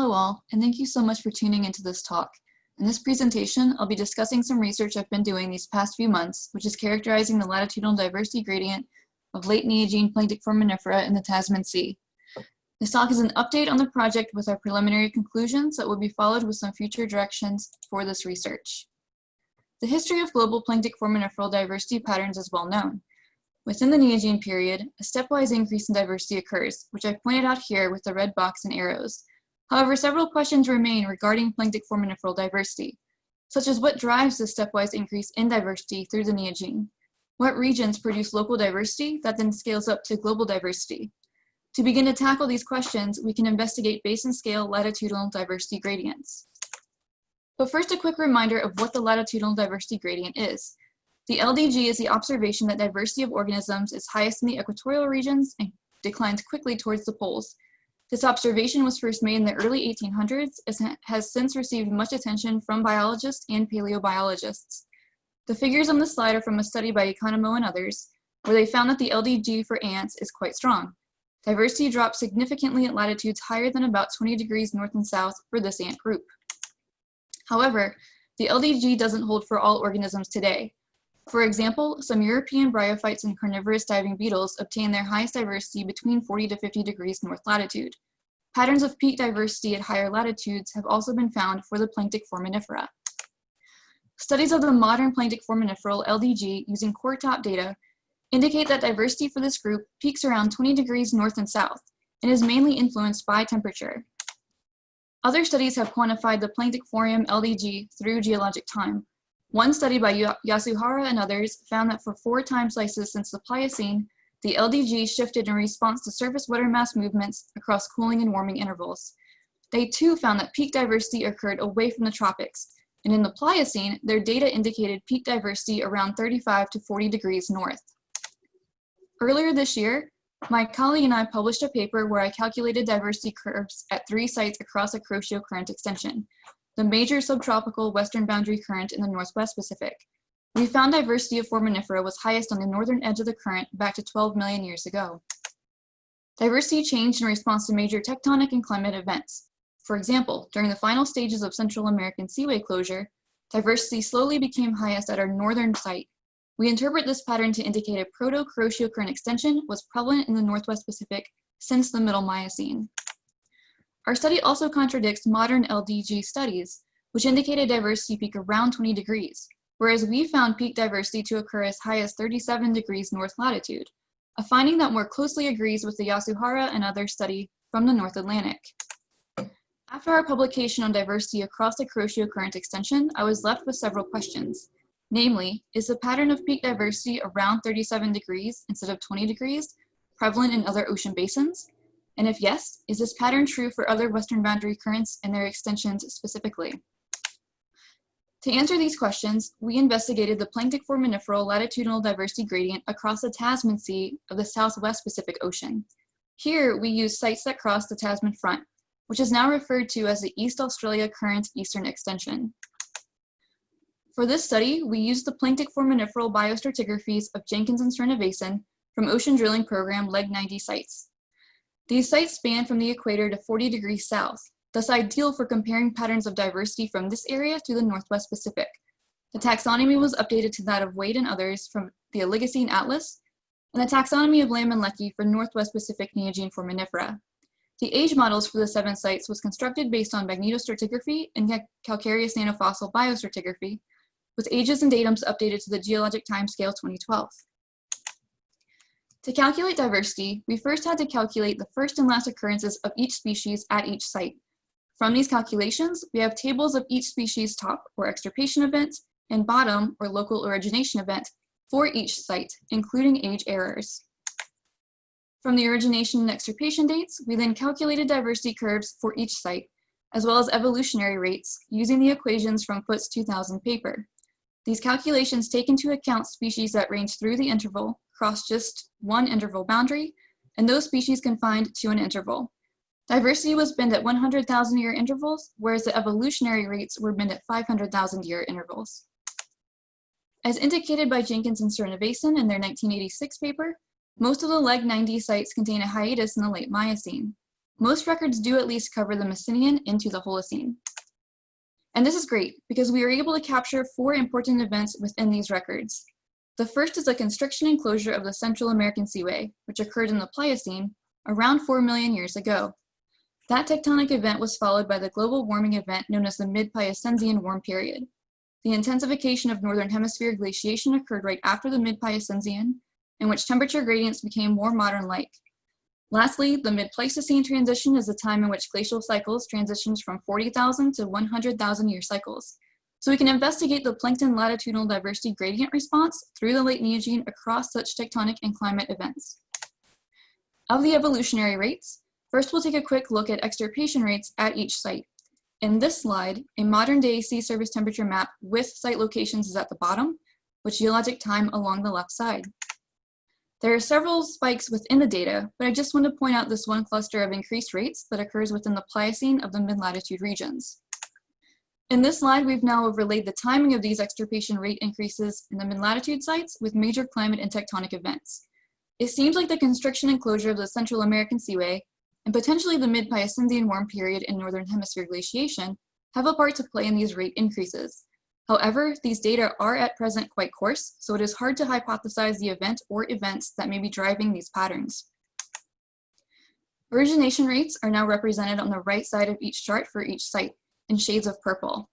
Hello all, and thank you so much for tuning into this talk. In this presentation, I'll be discussing some research I've been doing these past few months, which is characterizing the latitudinal diversity gradient of late Neogene planktic foraminifera in the Tasman Sea. This talk is an update on the project with our preliminary conclusions that will be followed with some future directions for this research. The history of global planktic foraminiferal diversity patterns is well known. Within the Neogene period, a stepwise increase in diversity occurs, which I've pointed out here with the red box and arrows. However, several questions remain regarding planktic foraminiferal diversity, such as what drives the stepwise increase in diversity through the Neogene? What regions produce local diversity that then scales up to global diversity? To begin to tackle these questions, we can investigate basin scale latitudinal diversity gradients. But first, a quick reminder of what the latitudinal diversity gradient is. The LDG is the observation that diversity of organisms is highest in the equatorial regions and declines quickly towards the poles. This observation was first made in the early 1800s and has since received much attention from biologists and paleobiologists. The figures on the slide are from a study by Economo and others, where they found that the LDG for ants is quite strong. Diversity drops significantly at latitudes higher than about 20 degrees north and south for this ant group. However, the LDG doesn't hold for all organisms today. For example, some European bryophytes and carnivorous diving beetles obtain their highest diversity between 40 to 50 degrees north latitude. Patterns of peak diversity at higher latitudes have also been found for the planktic foraminifera. Studies of the modern planktic foraminiferal LDG using core top data indicate that diversity for this group peaks around 20 degrees north and south and is mainly influenced by temperature. Other studies have quantified the planktic foram LDG through geologic time. One study by Yasuhara and others found that for four time slices since the Pliocene, the LDG shifted in response to surface water mass movements across cooling and warming intervals. They too found that peak diversity occurred away from the tropics, and in the Pliocene, their data indicated peak diversity around 35 to 40 degrees north. Earlier this year, my colleague and I published a paper where I calculated diversity curves at three sites across a Kuroshio current extension, the major subtropical western boundary current in the Northwest Pacific. We found diversity of foraminifera was highest on the northern edge of the current back to 12 million years ago. Diversity changed in response to major tectonic and climate events. For example, during the final stages of Central American seaway closure, diversity slowly became highest at our northern site we interpret this pattern to indicate a proto-Kuroshio current extension was prevalent in the Northwest Pacific since the Middle Miocene. Our study also contradicts modern LDG studies, which indicate a diversity peak around 20 degrees, whereas we found peak diversity to occur as high as 37 degrees north latitude, a finding that more closely agrees with the Yasuhara and other study from the North Atlantic. After our publication on diversity across the Kuroshio current extension, I was left with several questions. Namely, is the pattern of peak diversity around 37 degrees instead of 20 degrees prevalent in other ocean basins? And if yes, is this pattern true for other western boundary currents and their extensions specifically? To answer these questions, we investigated the planktic foraminiferal latitudinal diversity gradient across the Tasman Sea of the Southwest Pacific Ocean. Here, we used sites that cross the Tasman Front, which is now referred to as the East Australia Current Eastern Extension. For this study, we used the planktic foraminiferal biostratigraphies of Jenkins and Srinivasan from Ocean Drilling Program Leg 90 sites. These sites span from the equator to 40 degrees south, thus ideal for comparing patterns of diversity from this area to the Northwest Pacific. The taxonomy was updated to that of Wade and others from the Oligocene Atlas, and the taxonomy of Lam and Leckie for Northwest Pacific Neogene foraminifera. The age models for the seven sites was constructed based on magnetostratigraphy and calcareous nanofossil biostratigraphy, with ages and datums updated to the geologic timescale 2012. To calculate diversity, we first had to calculate the first and last occurrences of each species at each site. From these calculations, we have tables of each species top or extirpation event and bottom or local origination event for each site, including age errors. From the origination and extirpation dates, we then calculated diversity curves for each site, as well as evolutionary rates using the equations from Foote's 2000 paper. These calculations take into account species that range through the interval, cross just one interval boundary, and those species confined to an interval. Diversity was binned at 100,000 year intervals, whereas the evolutionary rates were binned at 500,000 year intervals. As indicated by Jenkins and Srinivasan in their 1986 paper, most of the Leg 90 sites contain a hiatus in the late Miocene. most records do at least cover the Messinian into the Holocene. And this is great because we are able to capture four important events within these records. The first is a constriction and closure of the Central American Seaway, which occurred in the Pliocene around 4 million years ago. That tectonic event was followed by the global warming event known as the Mid-Pliocene warm period. The intensification of Northern Hemisphere glaciation occurred right after the Mid-Pliocene, in which temperature gradients became more modern-like. Lastly, the mid-Pleistocene transition is the time in which glacial cycles transitions from 40,000 to 100,000 year cycles. So we can investigate the plankton latitudinal diversity gradient response through the late Neogene across such tectonic and climate events. Of the evolutionary rates, first we'll take a quick look at extirpation rates at each site. In this slide, a modern day sea surface temperature map with site locations is at the bottom, with geologic time along the left side. There are several spikes within the data, but I just want to point out this one cluster of increased rates that occurs within the Pliocene of the mid-latitude regions. In this slide, we've now overlaid the timing of these extirpation rate increases in the mid-latitude sites with major climate and tectonic events. It seems like the constriction and closure of the Central American Seaway and potentially the mid-Pliocene warm period in Northern Hemisphere glaciation have a part to play in these rate increases. However, these data are at present quite coarse, so it is hard to hypothesize the event or events that may be driving these patterns. Origination rates are now represented on the right side of each chart for each site in shades of purple.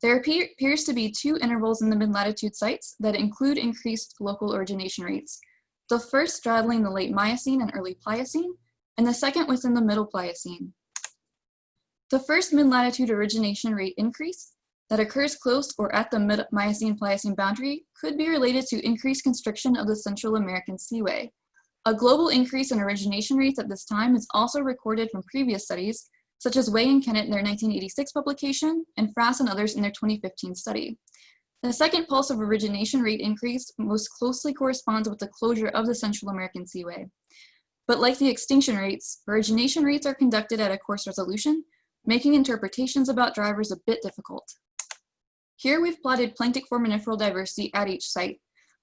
There appears to be two intervals in the mid-latitude sites that include increased local origination rates. The first straddling the late Miocene and early Pliocene, and the second within the middle Pliocene. The first mid-latitude origination rate increase that occurs close or at the mid-Miocene-Pliocene boundary could be related to increased constriction of the Central American Seaway. A global increase in origination rates at this time is also recorded from previous studies, such as Wei and Kennett in their 1986 publication, and Fraass and others in their 2015 study. The second pulse of origination rate increase most closely corresponds with the closure of the Central American Seaway. But like the extinction rates, origination rates are conducted at a coarse resolution, making interpretations about drivers a bit difficult. Here we've plotted planktic foraminiferal diversity at each site.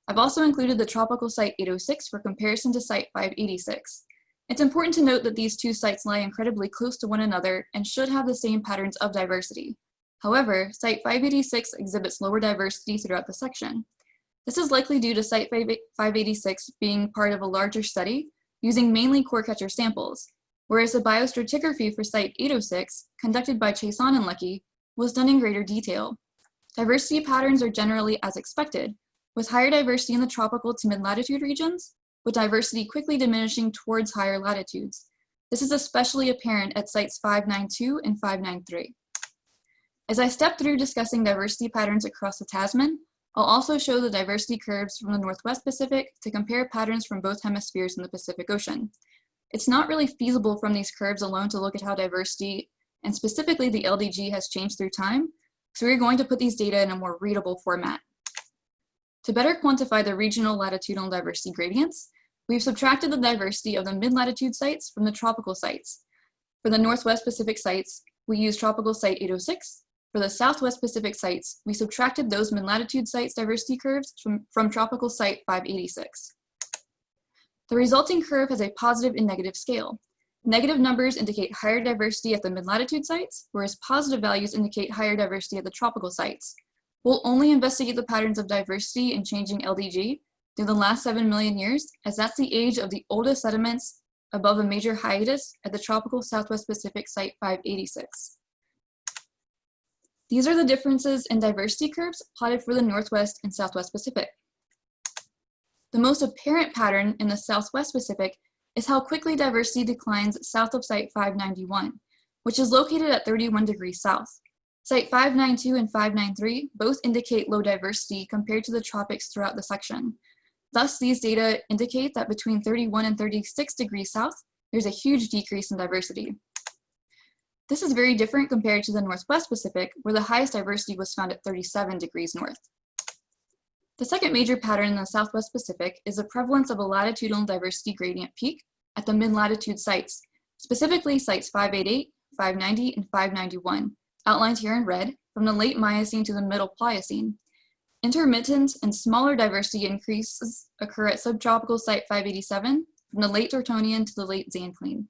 I've also included the tropical site 806 for comparison to site 586. It's important to note that these two sites lie incredibly close to one another and should have the same patterns of diversity. However, site 586 exhibits lower diversity throughout the section. This is likely due to site 586 being part of a larger study using mainly core catcher samples, whereas the biostratigraphy for site 806, conducted by Chaisson and Leckie, was done in greater detail. Diversity patterns are generally as expected, with higher diversity in the tropical to mid-latitude regions, with diversity quickly diminishing towards higher latitudes. This is especially apparent at sites 592 and 593. As I step through discussing diversity patterns across the Tasman, I'll also show the diversity curves from the Northwest Pacific to compare patterns from both hemispheres in the Pacific Ocean. It's not really feasible from these curves alone to look at how diversity, and specifically the LDG, has changed through time, so we're going to put these data in a more readable format. To better quantify the regional latitudinal diversity gradients, we've subtracted the diversity of the mid-latitude sites from the tropical sites. For the Northwest Pacific sites, we use tropical site 806. For the Southwest Pacific sites, we subtracted those mid-latitude sites diversity curves from, from tropical site 586. The resulting curve has a positive and negative scale. Negative numbers indicate higher diversity at the mid-latitude sites, whereas positive values indicate higher diversity at the tropical sites. We'll only investigate the patterns of diversity in changing LDG through the last 7 million years, as that's the age of the oldest sediments above a major hiatus at the tropical Southwest Pacific Site 586. These are the differences in diversity curves plotted for the Northwest and Southwest Pacific. The most apparent pattern in the Southwest Pacific is how quickly diversity declines south of Site 591, which is located at 31 degrees south. Site 592 and 593 both indicate low diversity compared to the tropics throughout the section. Thus, these data indicate that between 31 and 36 degrees south, there's a huge decrease in diversity. This is very different compared to the Northwest Pacific, where the highest diversity was found at 37 degrees north. The second major pattern in the Southwest Pacific is the prevalence of a latitudinal diversity gradient peak at the mid-latitude sites, specifically sites 588, 590, and 591, outlined here in red, from the late Miocene to the middle Pliocene. Intermittent and smaller diversity increases occur at subtropical site 587, from the late Tortonian to the late Zanclean.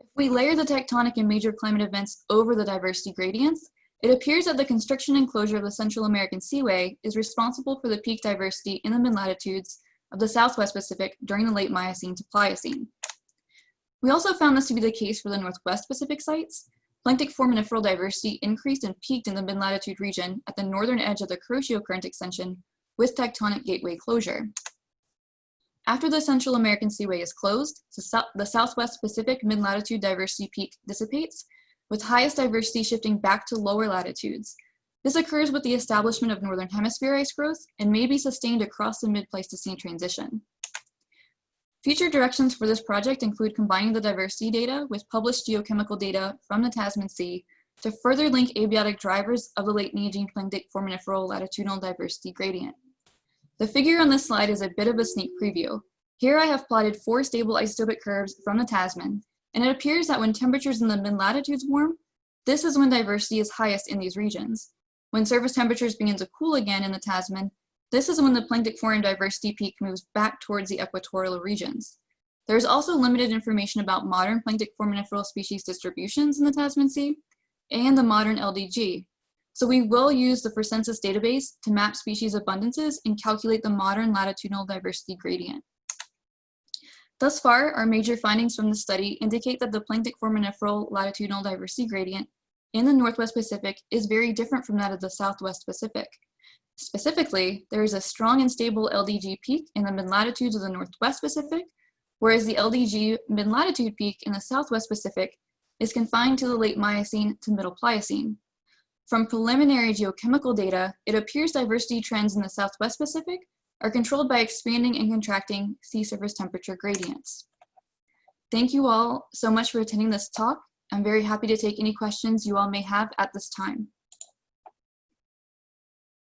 If we layer the tectonic and major climate events over the diversity gradients, it appears that the constriction and closure of the Central American Seaway is responsible for the peak diversity in the mid-latitudes of the Southwest Pacific during the late Miocene to Pliocene. We also found this to be the case for the Northwest Pacific sites. Planktic foraminiferal diversity increased and peaked in the mid-latitude region at the northern edge of the Kuroshio Current extension with tectonic gateway closure. After the Central American Seaway is closed, the Southwest Pacific mid-latitude diversity peak dissipates, with highest diversity shifting back to lower latitudes. This occurs with the establishment of Northern Hemisphere ice growth and may be sustained across the mid-Pleistocene transition. Future directions for this project include combining the diversity data with published geochemical data from the Tasman Sea to further link abiotic drivers of the late Neogene planktic foraminiferal latitudinal diversity gradient. The figure on this slide is a bit of a sneak preview. Here I have plotted four stable isotopic curves from the Tasman, and it appears that when temperatures in the mid-latitudes warm, this is when diversity is highest in these regions. When surface temperatures begin to cool again in the Tasman, this is when the planktic foram diversity peak moves back towards the equatorial regions. There is also limited information about modern planktic foraminiferal species distributions in the Tasman Sea and the modern LDG, so we will use the ForCenS database to map species abundances and calculate the modern latitudinal diversity gradient. Thus far, our major findings from the study indicate that the planktic foraminiferal latitudinal diversity gradient in the Northwest Pacific is very different from that of the Southwest Pacific. Specifically, there is a strong and stable LDG peak in the mid-latitudes of the Northwest Pacific, whereas the LDG mid-latitude peak in the Southwest Pacific is confined to the late Miocene to middle Pliocene. From preliminary geochemical data, it appears diversity trends in the Southwest Pacific are controlled by expanding and contracting sea surface temperature gradients. Thank you all so much for attending this talk. I'm very happy to take any questions you all may have at this time.